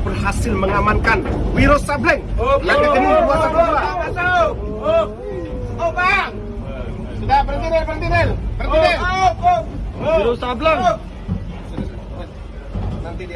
berhasil mengamankan Wiro Sableng yang rekening 212. Masuk. Oh. Oh, Bang. Sudah berhenti Nel, berhenti Nel. Berhenti oh, Nel. Oh, oh. Wiro Sableng